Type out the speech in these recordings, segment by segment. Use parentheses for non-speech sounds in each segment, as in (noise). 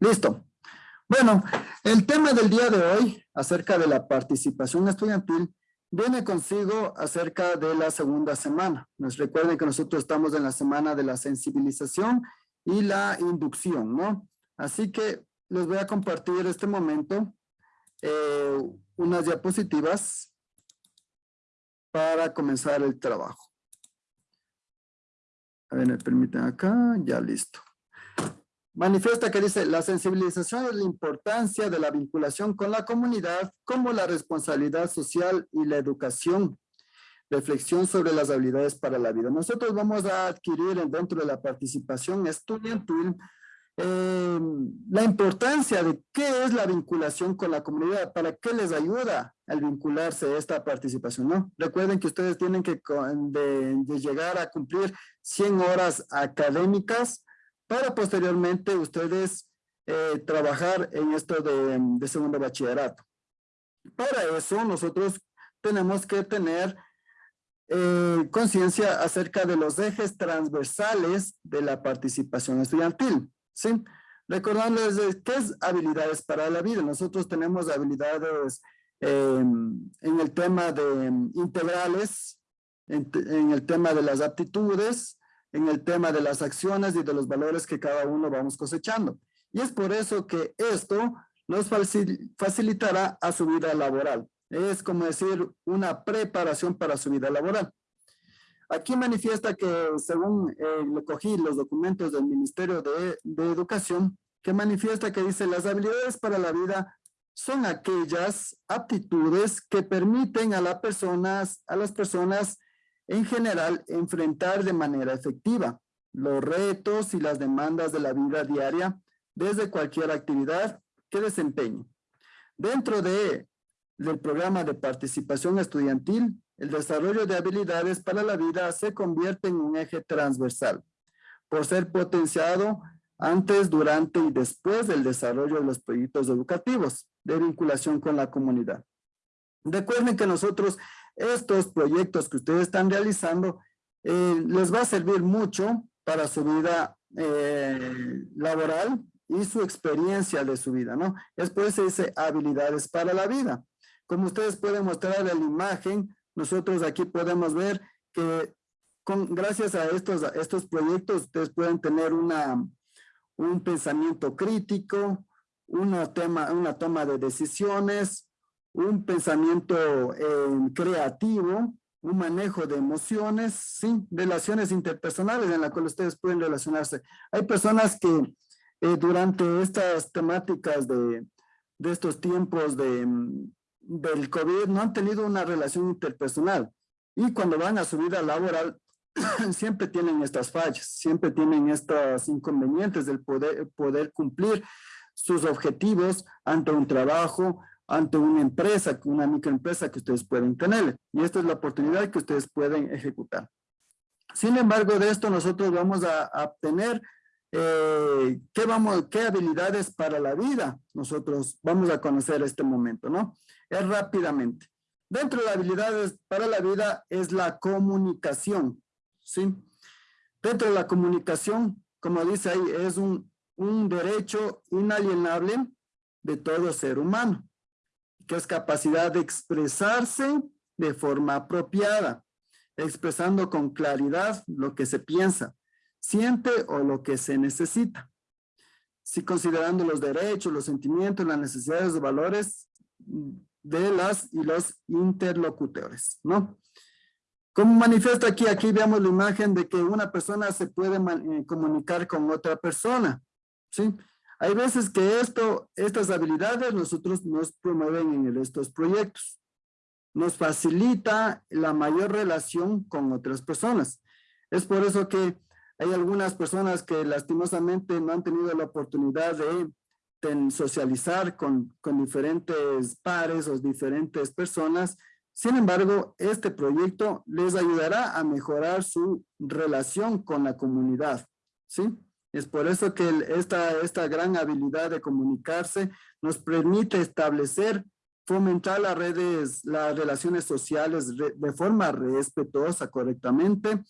Listo. Bueno, el tema del día de hoy acerca de la participación estudiantil viene consigo acerca de la segunda semana. Nos recuerden que nosotros estamos en la semana de la sensibilización y la inducción, ¿no? Así que les voy a compartir este momento eh, unas diapositivas para comenzar el trabajo. A ver, me permiten acá, ya listo. Manifiesta que dice, la sensibilización es la importancia de la vinculación con la comunidad como la responsabilidad social y la educación. Reflexión sobre las habilidades para la vida. Nosotros vamos a adquirir dentro de la participación estudiantil eh, la importancia de qué es la vinculación con la comunidad, para qué les ayuda al vincularse a esta participación, ¿no? Recuerden que ustedes tienen que de, llegar a cumplir 100 horas académicas para posteriormente ustedes eh, trabajar en esto de, segundo bachillerato. Para eso nosotros tenemos que tener eh, conciencia acerca de los ejes transversales de la participación estudiantil. ¿sí? Recordándoles qué es habilidades para la vida. Nosotros tenemos habilidades em, en el tema de integrales, en, el tema de las aptitudes, en el tema de las acciones y de los valores que cada uno vamos cosechando. Y es por eso que esto nos facilitará a su vida laboral. Es como decir una preparación para su vida laboral. Aquí manifiesta que según eh, cogí los documentos del Ministerio de, Educación, que manifiesta que dice las habilidades para la vida son aquellas aptitudes que permiten a las personas en general enfrentar de manera efectiva los retos y las demandas de la vida diaria desde cualquier actividad que desempeñe. Dentro de, del programa de participación estudiantil, el desarrollo de habilidades para la vida se convierte en un eje transversal por ser potenciado antes, durante y después del desarrollo de los proyectos educativos de vinculación con la comunidad. Recuerden que nosotros estos proyectos que ustedes están realizando eh, les va a servir mucho para su vida eh, laboral y su experiencia de su vida, ¿no? Es por eso dice habilidades para la vida. Como ustedes pueden mostrar en la imagen, nosotros aquí podemos ver que con, gracias a estos, estos proyectos ustedes pueden tener una, un pensamiento crítico, una, tema, una toma de decisiones, un pensamiento eh, creativo, un manejo de emociones, ¿sí? relaciones interpersonales en las cuales ustedes pueden relacionarse. Hay personas que eh, durante estas temáticas de, de estos tiempos de, del COVID no han tenido una relación interpersonal y cuando van a su vida laboral (clears throat) siempre tienen estas fallas, siempre tienen estos inconvenientes del poder, poder cumplir sus objetivos ante un trabajo, ante una empresa, una microempresa que ustedes pueden tener. Y esta es la oportunidad que ustedes pueden ejecutar. Sin embargo, de esto nosotros vamos a, obtener eh, ¿qué, vamos, qué habilidades para la vida nosotros vamos a conocer este momento, ¿no? Es rápidamente. Dentro de las habilidades para la vida es la comunicación, ¿sí? Dentro de la comunicación, como dice ahí, es un, un derecho inalienable de todo ser humano que es capacidad de expresarse de forma apropiada, expresando con claridad lo que se piensa, siente o lo que se necesita. Si considerando los derechos, los sentimientos, las necesidades los valores de las y los interlocutores, ¿no? Como manifiesta aquí, aquí vemos la imagen de que una persona se puede eh, comunicar con otra persona, ¿sí? Hay veces que esto, estas habilidades nosotros nos promueven en estos proyectos. Nos facilita la mayor relación con otras personas. Es por eso que hay algunas personas que lastimosamente no han tenido la oportunidad de, socializar con, con diferentes pares o diferentes personas. Sin embargo, este proyecto les ayudará a mejorar su relación con la comunidad. ¿sí? Es por eso que esta, esta gran habilidad de comunicarse nos permite establecer, fomentar las redes, las relaciones sociales de forma respetuosa, correctamente,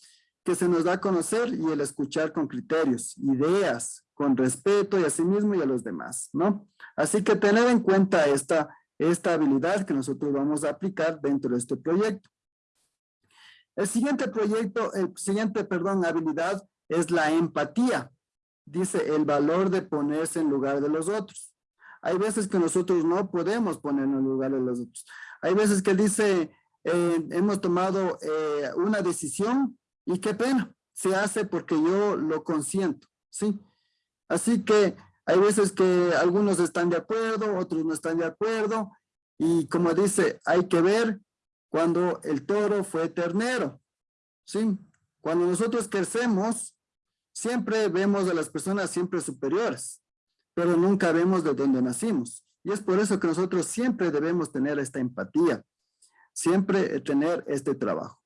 que se nos da a conocer y el escuchar con criterios, ideas, con respeto y a sí mismo y a los demás, ¿no? Así que tener en cuenta esta, esta habilidad que nosotros vamos a aplicar dentro de este proyecto. El siguiente proyecto, el siguiente, perdón, habilidad es la empatía. Dice el valor de ponerse en lugar de los otros. Hay veces que nosotros no podemos ponernos en lugar de los otros. Hay veces que dice, eh, hemos tomado eh, una decisión y qué pena, se hace porque yo lo consiento, ¿sí? Así que hay veces que algunos están de acuerdo, otros no están de acuerdo, y como dice, hay que ver cuando el toro fue ternero, ¿sí? Cuando nosotros crecemos, siempre vemos a las personas siempre superiores, pero nunca vemos de dónde nacimos. Y es por eso que nosotros siempre debemos tener esta empatía, siempre tener este trabajo.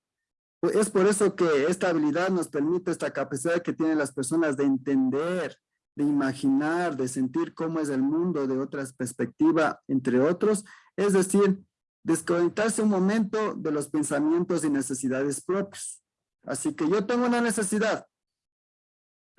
Es por eso que esta habilidad nos permite esta capacidad que tienen las personas de entender, de imaginar, de sentir cómo es el mundo de otras perspectivas, entre otros. Es decir, desconectarse un momento de los pensamientos y necesidades propios. Así que yo tengo una necesidad,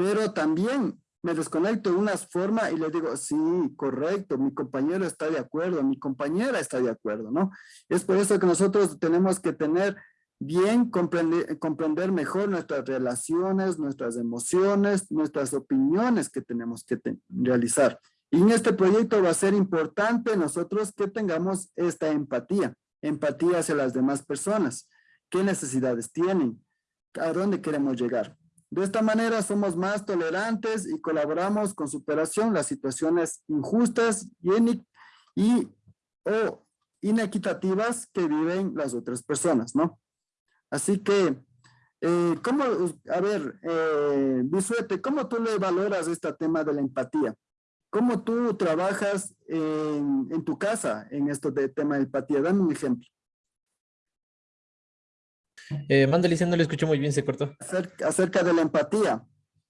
pero también me desconecto de una forma y le digo, sí, correcto, mi compañero está de acuerdo, mi compañera está de acuerdo, ¿no? Es por eso que nosotros tenemos que tener bien comprender, comprender mejor nuestras relaciones, nuestras emociones, nuestras opiniones que tenemos que realizar. Y en este proyecto va a ser importante nosotros que tengamos esta empatía, empatía hacia las demás personas, qué necesidades tienen, a dónde queremos llegar. De esta manera somos más tolerantes y colaboramos con superación las situaciones injustas y, inequitativas que viven las otras personas, ¿no? Así que, eh, ¿cómo, a ver, eh, Bisuete, ¿cómo tú le valoras este tema de la empatía? ¿Cómo tú trabajas en, tu casa en esto de tema de empatía? Dame un ejemplo. Eh, no le escuché muy bien, se cortó. Acerca, de la empatía.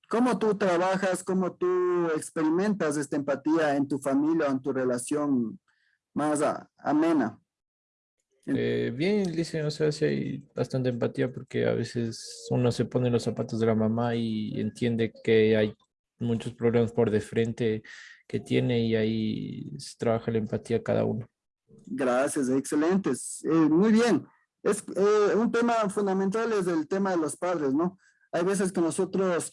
¿Cómo tú trabajas, cómo tú experimentas esta empatía en tu familia o en tu relación más amena? Eh, bien, dice, o sea, sí hay bastante empatía porque a veces uno se pone los zapatos de la mamá y entiende que hay muchos problemas por de frente que tiene y ahí se trabaja la empatía cada uno. Gracias, excelentes. Eh, muy bien. Es eh, un tema fundamental es el tema de los padres, ¿no? Hay veces que nosotros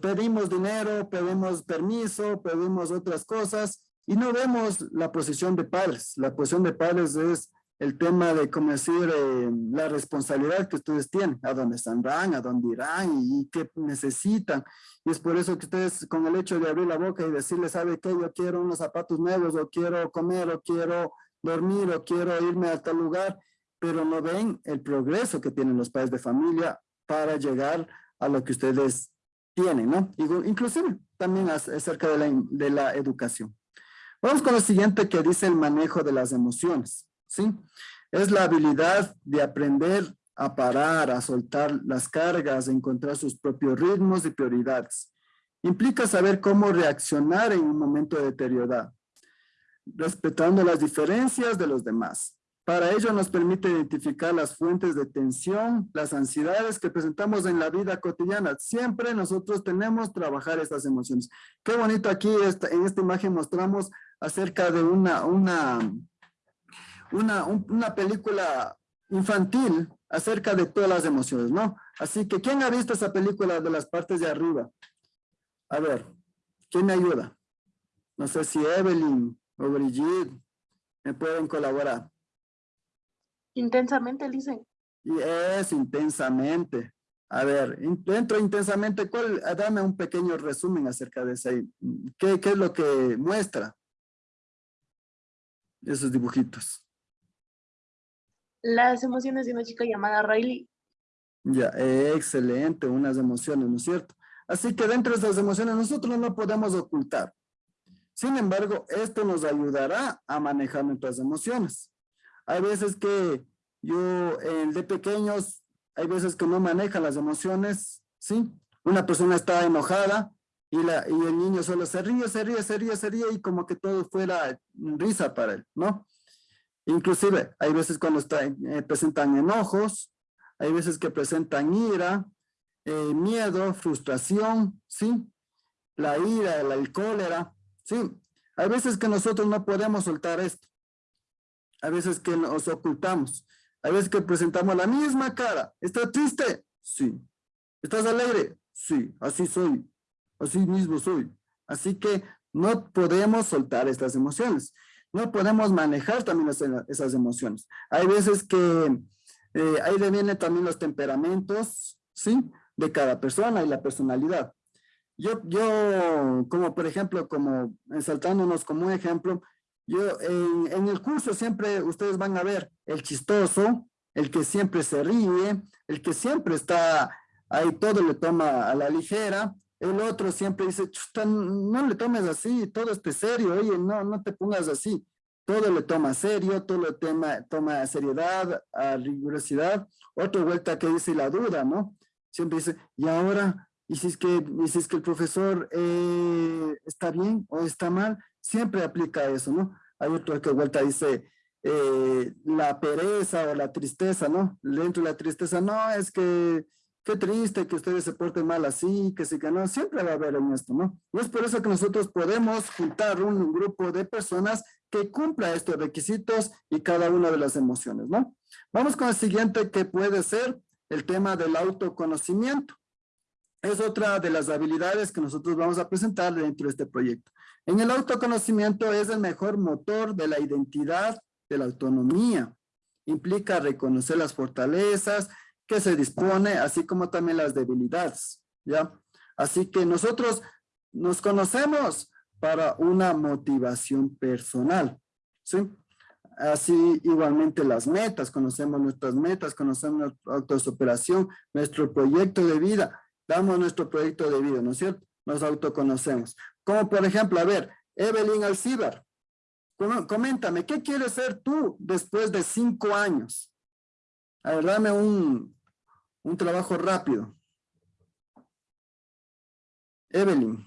pedimos dinero, pedimos permiso, pedimos otras cosas y no vemos la posición de padres. La posición de padres es el tema de, como decir, eh, la responsabilidad que ustedes tienen, a dónde están, a dónde irán y, qué necesitan. Y es por eso que ustedes, con el hecho de abrir la boca y decirle, ¿sabe qué? Yo quiero unos zapatos nuevos, o quiero comer, o quiero dormir, o quiero irme a tal lugar, pero no ven el progreso que tienen los padres de familia para llegar a lo que ustedes tienen, ¿no? Inclusive también acerca de la, educación. Vamos con lo siguiente que dice el manejo de las emociones. ¿sí? Es la habilidad de aprender a parar, a soltar las cargas, a encontrar sus propios ritmos y prioridades. Implica saber cómo reaccionar en un momento de deteriorado, respetando las diferencias de los demás. Para ello nos permite identificar las fuentes de tensión, las ansiedades que presentamos en la vida cotidiana. Siempre nosotros tenemos que trabajar estas emociones. Qué bonito aquí en esta imagen mostramos acerca de una, una, una, una película infantil acerca de todas las emociones, ¿no? Así que, ¿quién ha visto esa película de las partes de arriba? A ver, ¿quién me ayuda? No sé si Evelyn o Brigitte me pueden colaborar. Intensamente, dicen. Y es intensamente. A ver, dentro intensamente, ¿cuál, dame un pequeño resumen acerca de ese. ¿Qué, qué es lo que muestra esos dibujitos? las emociones de una chica llamada Riley. Ya, excelente, unas emociones, ¿no es cierto? Así que dentro de esas emociones nosotros no podemos ocultar. Sin embargo, esto nos ayudará a manejar nuestras emociones. Hay veces que yo, el de pequeños, hay veces que no maneja las emociones, ¿sí? Una persona está enojada y, la, y el niño solo se ríe, se ríe, se ríe, se ríe y como que todo fuera risa para él, ¿no? Inclusive, hay veces cuando está, eh, presentan enojos, hay veces que presentan ira, eh, miedo, frustración, ¿sí? La ira, el cólera, ¿sí? Hay veces que nosotros no podemos soltar esto. Hay veces que nos ocultamos. Hay veces que presentamos la misma cara. ¿Estás triste? Sí. ¿Estás alegre? Sí, así soy. Así mismo soy. Así que no podemos soltar estas emociones. No podemos manejar también esas emociones. Hay veces que eh, ahí vienen también los temperamentos, ¿sí? De cada persona y la personalidad. Yo, yo como por ejemplo, como saltándonos como un ejemplo, yo en, en, el curso siempre ustedes van a ver el chistoso, el que siempre se ríe, el que siempre está ahí todo le toma a la ligera, el otro siempre dice, Chuta, no le tomes así, todo esté serio, oye, no, no te pongas así. Todo le toma serio, todo le toma, toma seriedad, a rigurosidad. Otra vuelta que dice la duda, ¿no? Siempre dice, y ahora, y si es que, y si es que el profesor eh, está bien o está mal, siempre aplica eso, ¿no? Hay otro que vuelta dice, eh, la pereza o la tristeza, ¿no? Dentro de la tristeza, no, es que qué triste que ustedes se porten mal así, que sí que no, siempre va a haber en esto, ¿no? Y es por eso que nosotros podemos juntar un, grupo de personas que cumpla estos requisitos y cada una de las emociones, ¿no? Vamos con el siguiente que puede ser el tema del autoconocimiento. Es otra de las habilidades que nosotros vamos a presentar dentro de este proyecto. En el autoconocimiento es el mejor motor de la identidad, de la autonomía. Implica reconocer las fortalezas, que se dispone, así como también las debilidades, ¿ya? Así que nosotros nos conocemos para una motivación personal, ¿sí? Así igualmente las metas, conocemos nuestras metas, conocemos nuestra autosuperación, nuestro proyecto de vida, damos nuestro proyecto de vida, ¿no es cierto? Nos autoconocemos. Como por ejemplo, a ver, Evelyn Alcibar, coméntame, ¿qué quieres ser tú después de cinco años? A ver, dame un, un trabajo rápido. Evelyn.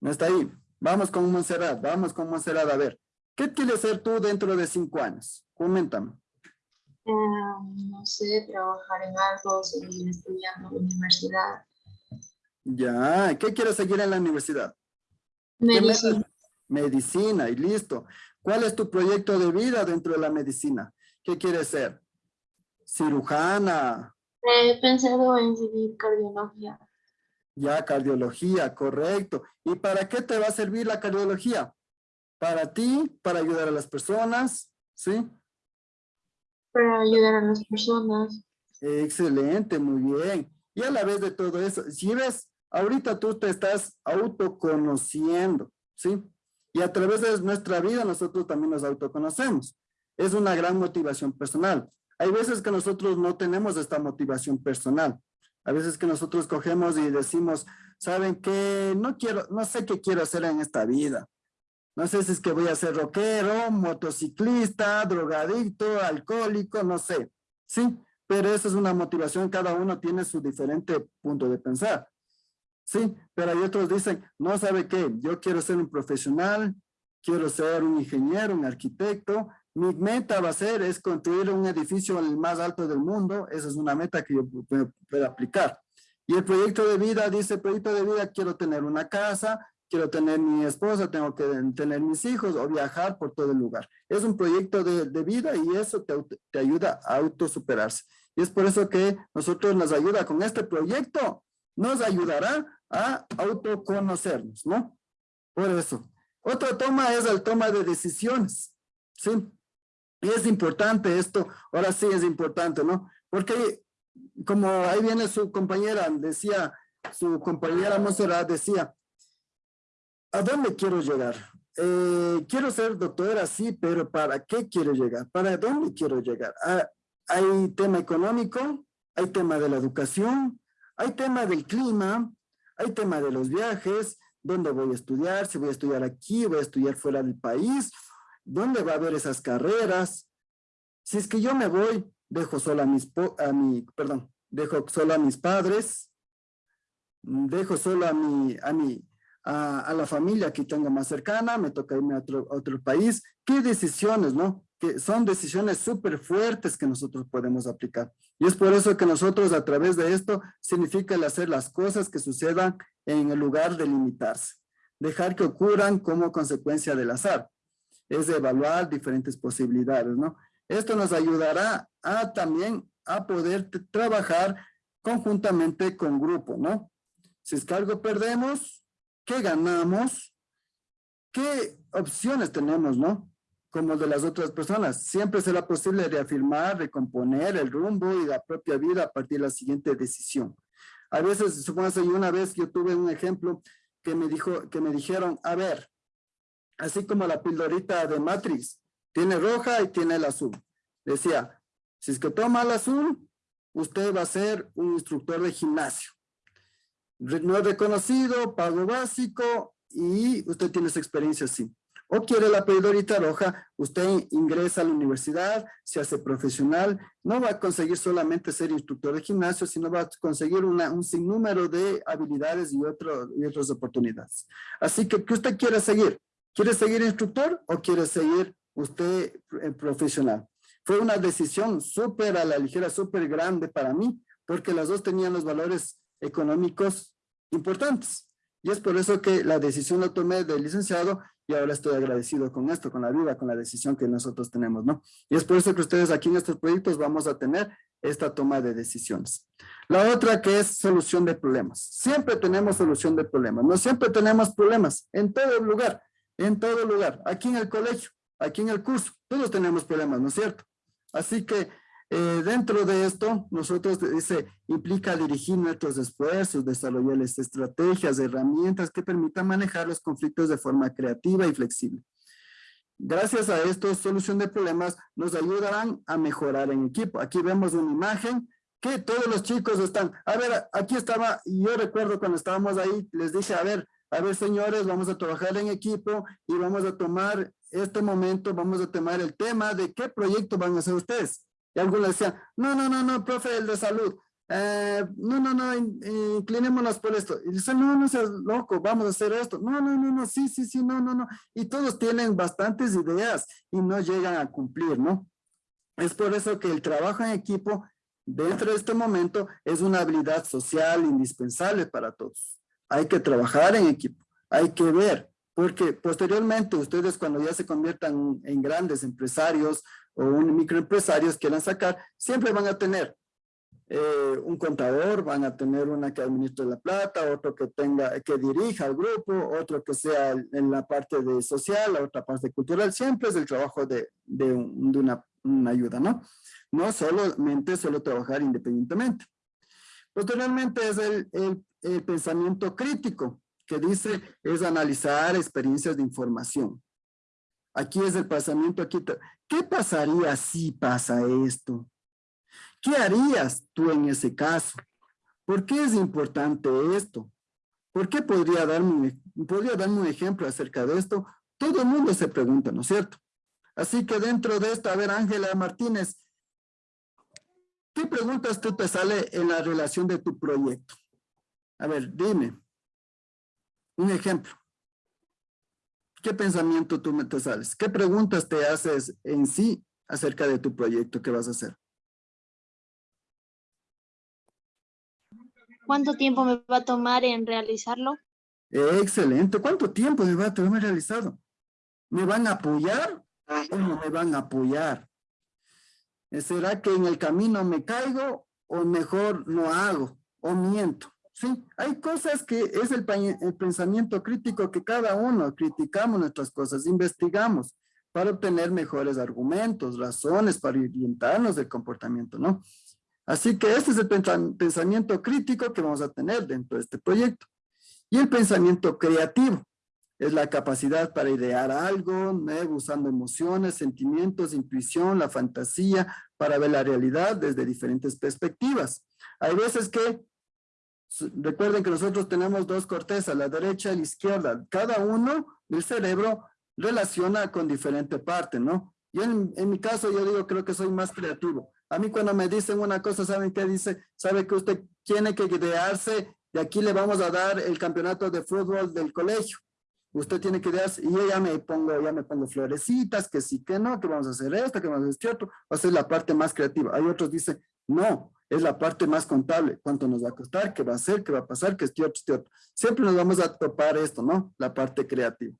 No está ahí. Vamos con Monserrat, vamos con Monserrat a ver. ¿Qué quieres ser tú dentro de cinco años? Coméntame. Em, no sé, trabajar en algo, seguir estudiando en la universidad. Ya, ¿qué quieres seguir en la universidad? Medicina. Medicina, y listo. ¿Cuál es tu proyecto de vida dentro de la medicina? ¿Qué quieres ser? cirujana. He pensado en seguir cardiología. Ya, cardiología, correcto. ¿Y para qué te va a servir la cardiología? Para ti, para ayudar a las personas, ¿sí? Para ayudar a las personas. Excelente, muy bien. Y a la vez de todo eso, si ves, ahorita tú te estás autoconociendo, ¿sí? Y a través de nuestra vida nosotros también nos autoconocemos. Es una gran motivación personal. Hay veces que nosotros no tenemos esta motivación personal. A veces que nosotros cogemos y decimos, ¿saben qué? No quiero, no sé qué quiero hacer en esta vida. No sé si es que voy a ser rockero, motociclista, drogadicto, alcohólico, no sé. Sí, pero esa es una motivación, cada uno tiene su diferente punto de pensar. Sí, pero hay otros dicen, no sabe qué, yo quiero ser un profesional, quiero ser un ingeniero, un arquitecto, mi meta va a ser es construir un edificio el más alto del mundo. Esa es una meta que yo puedo, aplicar. Y el proyecto de vida, dice proyecto de vida, quiero tener una casa, quiero tener mi esposa, tengo que tener mis hijos o viajar por todo el lugar. Es un proyecto de, de vida y eso te, te, ayuda a autosuperarse. Y es por eso que nosotros nos ayuda con este proyecto, nos ayudará a autoconocernos, ¿no? Por eso. Otra toma es el toma de decisiones, ¿sí? Y es importante esto, ahora sí es importante, ¿no? Porque como ahí viene su compañera, decía, su compañera Monserrat decía, ¿a dónde quiero llegar? Eh, quiero ser doctora, sí, pero ¿para qué quiero llegar? ¿Para dónde quiero llegar? Ah, hay tema económico, hay tema de la educación, hay tema del clima, hay tema de los viajes, dónde voy a estudiar, si voy a estudiar aquí, voy a estudiar fuera del país, ¿Dónde va a haber esas carreras? Si es que yo me voy, dejo solo a mis, a mi, perdón, dejo solo a mis padres, dejo solo a mi, a mi, a, la familia que tengo más cercana, me toca irme a otro, país. ¿Qué decisiones, no? que son decisiones súper fuertes que nosotros podemos aplicar. Y es por eso que nosotros a través de esto significa el hacer las cosas que sucedan en el lugar de limitarse. Dejar que ocurran como consecuencia del azar. Es evaluar diferentes posibilidades, ¿no? Esto nos ayudará a también a poder trabajar conjuntamente con grupo, ¿no? Si es que algo perdemos, ¿qué ganamos? ¿Qué opciones tenemos, no? como de las otras personas. Siempre será posible reafirmar, recomponer el rumbo y la propia vida a partir de la siguiente decisión. A veces, supongo que una vez yo tuve un ejemplo que me, dijo, que me dijeron, a ver, así como la pildorita de Matrix, tiene roja y tiene el azul. Decía, si es que toma el azul, usted va a ser un instructor de gimnasio. No es reconocido, pago básico y usted tiene esa experiencia así o quiere la pedorita roja, usted ingresa a la universidad, se hace profesional, no va a conseguir solamente ser instructor de gimnasio, sino va a conseguir un sinnúmero de habilidades y, otro, y otras oportunidades. Así que, ¿qué usted quiere seguir? ¿Quiere seguir instructor o quiere seguir usted eh, profesional? Fue una decisión súper a la ligera, súper grande para mí, porque las dos tenían los valores económicos importantes. Y es por eso que la decisión la tomé del licenciado y ahora estoy agradecido con esto, con la vida, con la decisión que nosotros tenemos, ¿no? Y es por eso que ustedes aquí en estos proyectos vamos a tener esta toma de decisiones. La otra que es solución de problemas. Siempre tenemos solución de problemas, no siempre tenemos problemas, en todo lugar, en todo lugar, aquí en el colegio, aquí en el curso, todos tenemos problemas, ¿no es cierto? Así que eh, dentro de esto, nosotros dice, implica dirigir nuestros esfuerzos, desarrollar estrategias, herramientas que permitan manejar los conflictos de forma creativa y flexible. Gracias a esto, solución de problemas nos ayudarán a mejorar en equipo. Aquí vemos una imagen que todos los chicos están, a ver, aquí estaba, yo recuerdo cuando estábamos ahí, les dije, a ver, a ver señores, vamos a trabajar en equipo y vamos a tomar este momento, vamos a tomar el tema de qué proyecto van a hacer ustedes. Y algunos decían, no, no, no, no, profe, el de salud. Eh, no, no, no, inclinémonos por esto. Y dice, no, no seas loco, vamos a hacer esto. No, no, no, no, sí, sí, sí, no, no, no. Y todos tienen bastantes ideas y no llegan a cumplir, ¿no? Es por eso que el trabajo en equipo dentro de este momento es una habilidad social indispensable para todos. Hay que trabajar en equipo, hay que ver, porque posteriormente ustedes cuando ya se conviertan en grandes empresarios o un microempresarios quieran sacar, siempre van a tener eh, un contador, van a tener una que administre la plata, otro que tenga, que dirija al grupo, otro que sea en la parte de social, la otra parte cultural, siempre es el trabajo de, de, una, una, ayuda, ¿no? No solamente solo trabajar independientemente. Posteriormente es el, pensamiento crítico, que dice es analizar experiencias de información. Aquí es el pensamiento, aquí. ¿Qué pasaría si pasa esto? ¿Qué harías tú en ese caso? ¿Por qué es importante esto? ¿Por qué podría darme, podría darme un ejemplo acerca de esto? Todo el mundo se pregunta, ¿no es cierto? Así que dentro de esto, a ver, Ángela Martínez, ¿qué preguntas tú te sale en la relación de tu proyecto? A ver, dime. Un ejemplo. ¿Qué pensamiento tú me te sales? ¿Qué preguntas te haces en sí acerca de tu proyecto que vas a hacer? ¿Cuánto tiempo me va a tomar en realizarlo? Excelente. ¿Cuánto tiempo me va a tomar realizarlo? ¿Me van a apoyar o no me van a apoyar? ¿Será que en el camino me caigo o mejor no hago o miento? Sí, hay cosas que es el, pensamiento crítico que cada uno criticamos nuestras cosas, investigamos para obtener mejores argumentos, razones para orientarnos del comportamiento, ¿no? Así que este es el pensamiento crítico que vamos a tener dentro de este proyecto. Y el pensamiento creativo es la capacidad para idear algo, nuevo, usando emociones, sentimientos, intuición, la fantasía, para ver la realidad desde diferentes perspectivas. Hay veces que Recuerden que nosotros tenemos dos cortezas, la derecha y la izquierda. Cada uno del cerebro relaciona con diferente parte, ¿no? Y en, en, mi caso yo digo, creo que soy más creativo. A mí cuando me dicen una cosa, ¿saben qué dice? Sabe que usted tiene que idearse y aquí le vamos a dar el campeonato de fútbol del colegio. usted tiene que ideas y yo ya me pongo, ya me pongo florecitas, que sí, que no, que vamos a hacer esto, que vamos a hacer esto, va a ser la parte más creativa. Hay otros dicen, no, es la parte más contable, cuánto nos va a costar, qué va a hacer, qué va a pasar, que este otro, este. Siempre nos vamos a topar esto, ¿no? La parte creativa.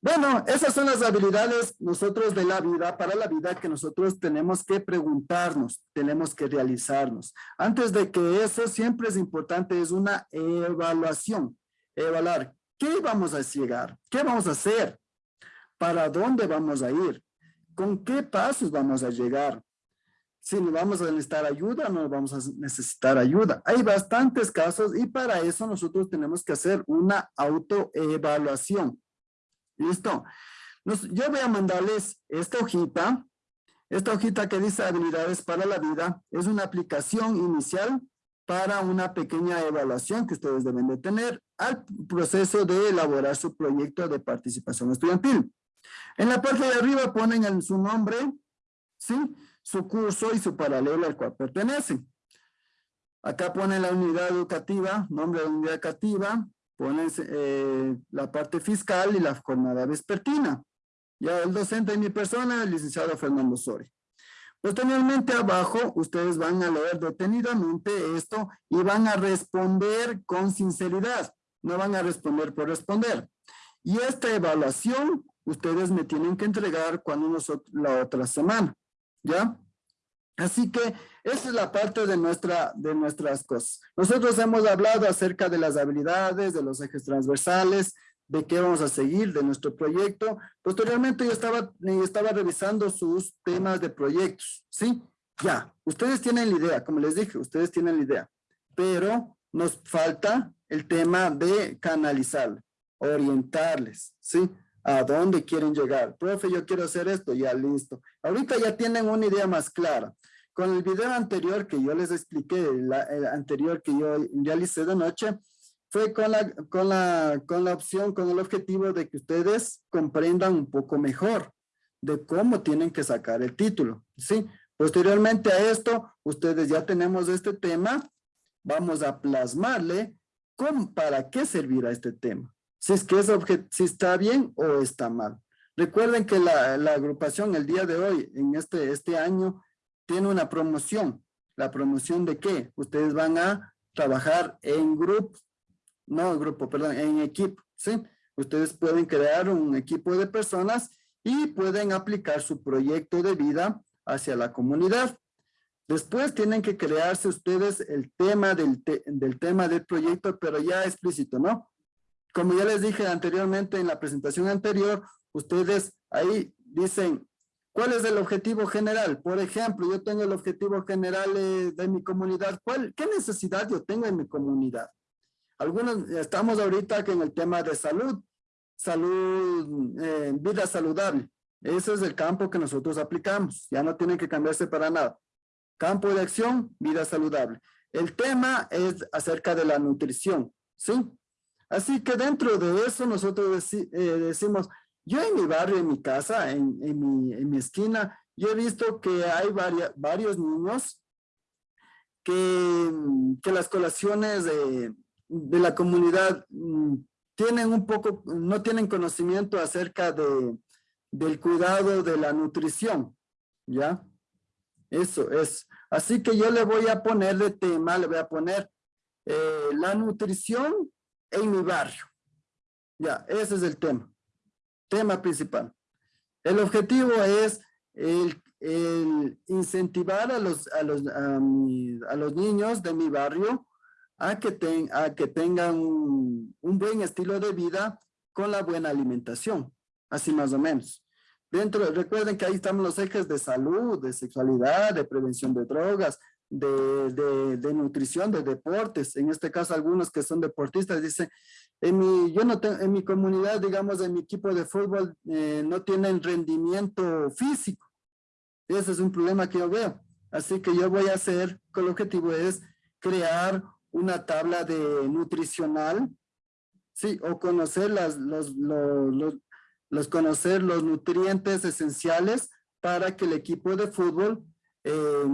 Bueno, esas son las habilidades nosotros de la vida, para la vida que nosotros tenemos que preguntarnos, tenemos que realizarnos. Antes de que eso siempre es importante, es una evaluación. Evaluar, ¿qué vamos a llegar? ¿Qué vamos a hacer? ¿Para dónde vamos a ir? ¿Con qué pasos vamos a llegar? Si nos vamos a necesitar ayuda, no vamos a necesitar ayuda. Hay bastantes casos y para eso nosotros tenemos que hacer una autoevaluación. ¿Listo? yo voy a mandarles esta hojita. Esta hojita que dice habilidades para la vida es una aplicación inicial para una pequeña evaluación que ustedes deben de tener al proceso de elaborar su proyecto de participación estudiantil. En la parte de arriba ponen en su nombre, ¿sí? Su curso y su paralelo al cual pertenecen. Acá ponen la unidad educativa, nombre de unidad educativa, ponen eh, la parte fiscal y la jornada vespertina. Ya el docente de mi persona, el licenciado Fernando Sori. Posteriormente abajo, ustedes van a leer detenidamente esto y van a responder con sinceridad. No van a responder por responder. Y esta evaluación, ustedes me tienen que entregar cuando nosotros, la otra semana. ¿Ya? Así que esa es la parte de, nuestra, de nuestras cosas. Nosotros hemos hablado acerca de las habilidades, de los ejes transversales, de qué vamos a seguir, de nuestro proyecto. Posteriormente yo estaba, estaba revisando sus temas de proyectos, ¿sí? Ya, ustedes tienen la idea, como les dije, ustedes tienen la idea, pero nos falta el tema de canalizar, orientarles, ¿sí? A dónde quieren llegar. Profe, yo quiero hacer esto, ya listo. Ahorita ya tienen una idea más clara. Con el video anterior que yo les expliqué, el anterior que yo realicé de noche, fue con la, con, la, con la opción, con el objetivo de que ustedes comprendan un poco mejor de cómo tienen que sacar el título, ¿sí? Posteriormente a esto, ustedes ya tenemos este tema, vamos a plasmarle cómo, para qué servirá este tema, si es que es si está bien o está mal. Recuerden que la, agrupación el día de hoy, en este, este año, tiene una promoción. ¿La promoción de qué? Ustedes van a trabajar en grupo, no grupo, perdón, en equipo, ¿sí? Ustedes pueden crear un equipo de personas y pueden aplicar su proyecto de vida hacia la comunidad. Después tienen que crearse ustedes el tema del, del tema del proyecto, pero ya explícito, ¿no? Como ya les dije anteriormente en la presentación anterior, ustedes ahí dicen ¿Cuál es el objetivo general? Por ejemplo, yo tengo el objetivo general eh, de mi comunidad. ¿Cuál, ¿Qué necesidad yo tengo en mi comunidad? Algunos, estamos ahorita en el tema de salud, salud, eh, vida saludable. Ese es el campo que nosotros aplicamos. Ya no tiene que cambiarse para nada. Campo de acción, vida saludable. El tema es acerca de la nutrición, ¿sí? Así que dentro de eso nosotros eh, decimos, yo en mi barrio, en mi casa, en, mi, esquina, yo he visto que hay varios niños que, las colaciones de, la comunidad mm, tienen un poco, no tienen conocimiento acerca de, del cuidado de la nutrición, ¿ya? Eso es. Así que yo le voy a poner de tema, le voy a poner eh, la nutrición en mi barrio. Ya, ese es el tema tema principal. El objetivo es el, incentivar a los, a, los, a, los niños de mi barrio a que, a que tengan un, buen estilo de vida con la buena alimentación, así más o menos. Dentro, recuerden que ahí estamos los ejes de salud, de sexualidad, de prevención de drogas, de, de, nutrición, de deportes. En este caso, algunos que son deportistas dicen, en mi, yo no tengo, en mi comunidad, digamos, en mi equipo de fútbol, eh, no tienen rendimiento físico. Ese es un problema que yo veo. Así que yo voy a hacer, con el objetivo es crear una tabla de nutricional, sí, o conocer las, los, los, los, conocer los nutrientes esenciales para que el equipo de fútbol eh,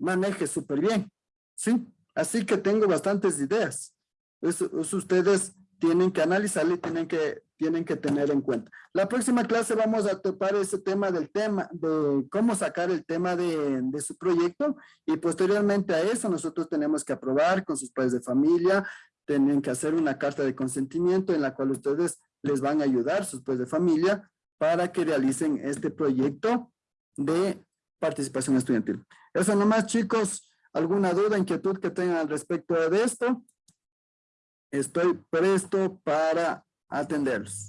maneje súper bien, sí. Así que tengo bastantes ideas. Ustedes tienen que analizarlo y tienen que, tienen que tener en cuenta. La próxima clase vamos a topar ese tema del tema, de cómo sacar el tema de, de su proyecto y posteriormente a eso nosotros tenemos que aprobar con sus padres de familia, tienen que hacer una carta de consentimiento en la cual ustedes les van a ayudar, sus padres de familia, para que realicen este proyecto de participación estudiantil. Eso nomás, chicos. ¿Alguna duda, inquietud que tengan al respecto de esto? Estoy presto para atenderlos.